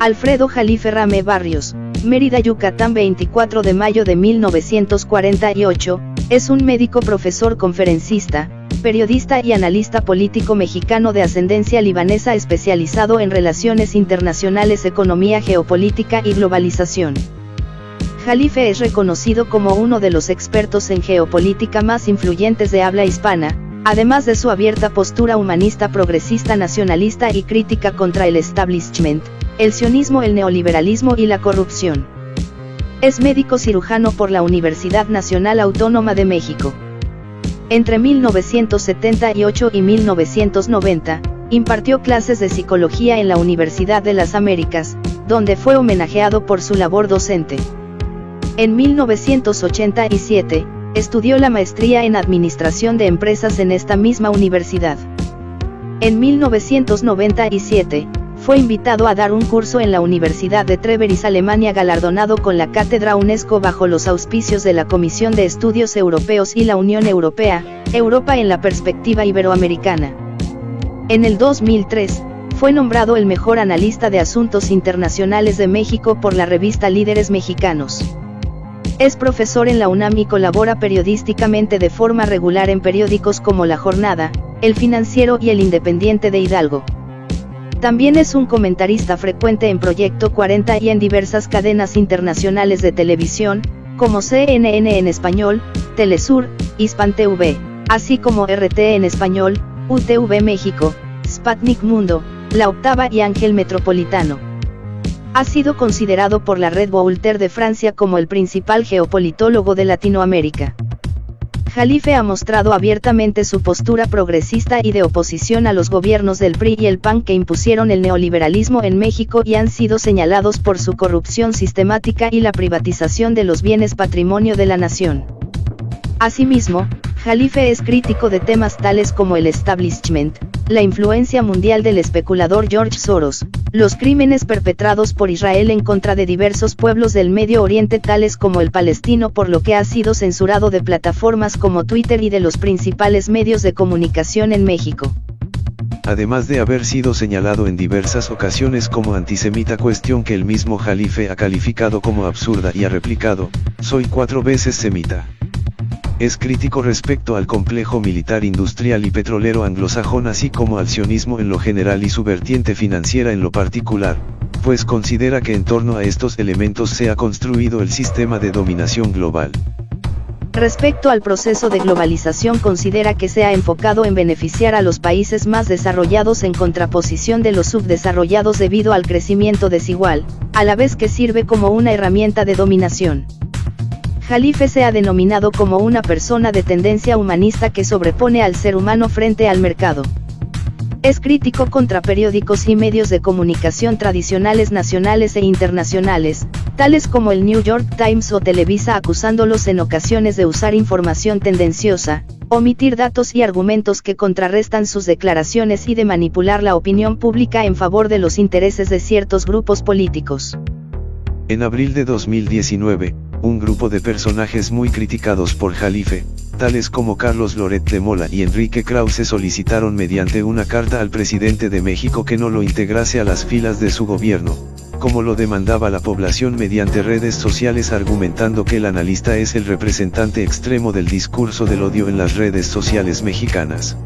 Alfredo Jalife Rame Barrios, Mérida, Yucatán 24 de mayo de 1948, es un médico profesor conferencista, periodista y analista político mexicano de ascendencia libanesa especializado en relaciones internacionales, economía, geopolítica y globalización. Jalife es reconocido como uno de los expertos en geopolítica más influyentes de habla hispana, además de su abierta postura humanista progresista nacionalista y crítica contra el establishment, el sionismo, el neoliberalismo y la corrupción. Es médico cirujano por la Universidad Nacional Autónoma de México. Entre 1978 y 1990, impartió clases de psicología en la Universidad de las Américas, donde fue homenajeado por su labor docente. En 1987, estudió la maestría en Administración de Empresas en esta misma universidad. En 1997, fue invitado a dar un curso en la Universidad de Treveris, Alemania, galardonado con la Cátedra UNESCO bajo los auspicios de la Comisión de Estudios Europeos y la Unión Europea, Europa en la perspectiva iberoamericana. En el 2003, fue nombrado el mejor analista de asuntos internacionales de México por la revista Líderes Mexicanos. Es profesor en la UNAM y colabora periodísticamente de forma regular en periódicos como La Jornada, El Financiero y El Independiente de Hidalgo. También es un comentarista frecuente en Proyecto 40 y en diversas cadenas internacionales de televisión, como CNN en español, Telesur, Hispan TV, así como RT en español, UTV México, Sputnik Mundo, La Octava y Ángel Metropolitano. Ha sido considerado por la Red Voltaire de Francia como el principal geopolitólogo de Latinoamérica. Jalife ha mostrado abiertamente su postura progresista y de oposición a los gobiernos del PRI y el PAN que impusieron el neoliberalismo en México y han sido señalados por su corrupción sistemática y la privatización de los bienes patrimonio de la nación. Asimismo, Jalife es crítico de temas tales como el establishment, la influencia mundial del especulador George Soros, los crímenes perpetrados por Israel en contra de diversos pueblos del Medio Oriente tales como el palestino por lo que ha sido censurado de plataformas como Twitter y de los principales medios de comunicación en México. Además de haber sido señalado en diversas ocasiones como antisemita cuestión que el mismo Jalife ha calificado como absurda y ha replicado, soy cuatro veces semita. Es crítico respecto al complejo militar industrial y petrolero anglosajón así como al sionismo en lo general y su vertiente financiera en lo particular, pues considera que en torno a estos elementos se ha construido el sistema de dominación global. Respecto al proceso de globalización considera que se ha enfocado en beneficiar a los países más desarrollados en contraposición de los subdesarrollados debido al crecimiento desigual, a la vez que sirve como una herramienta de dominación. Jalife se ha denominado como una persona de tendencia humanista que sobrepone al ser humano frente al mercado. Es crítico contra periódicos y medios de comunicación tradicionales nacionales e internacionales, tales como el New York Times o Televisa acusándolos en ocasiones de usar información tendenciosa, omitir datos y argumentos que contrarrestan sus declaraciones y de manipular la opinión pública en favor de los intereses de ciertos grupos políticos. En abril de 2019, un grupo de personajes muy criticados por Jalife, tales como Carlos Loret de Mola y Enrique Krause solicitaron mediante una carta al presidente de México que no lo integrase a las filas de su gobierno, como lo demandaba la población mediante redes sociales argumentando que el analista es el representante extremo del discurso del odio en las redes sociales mexicanas.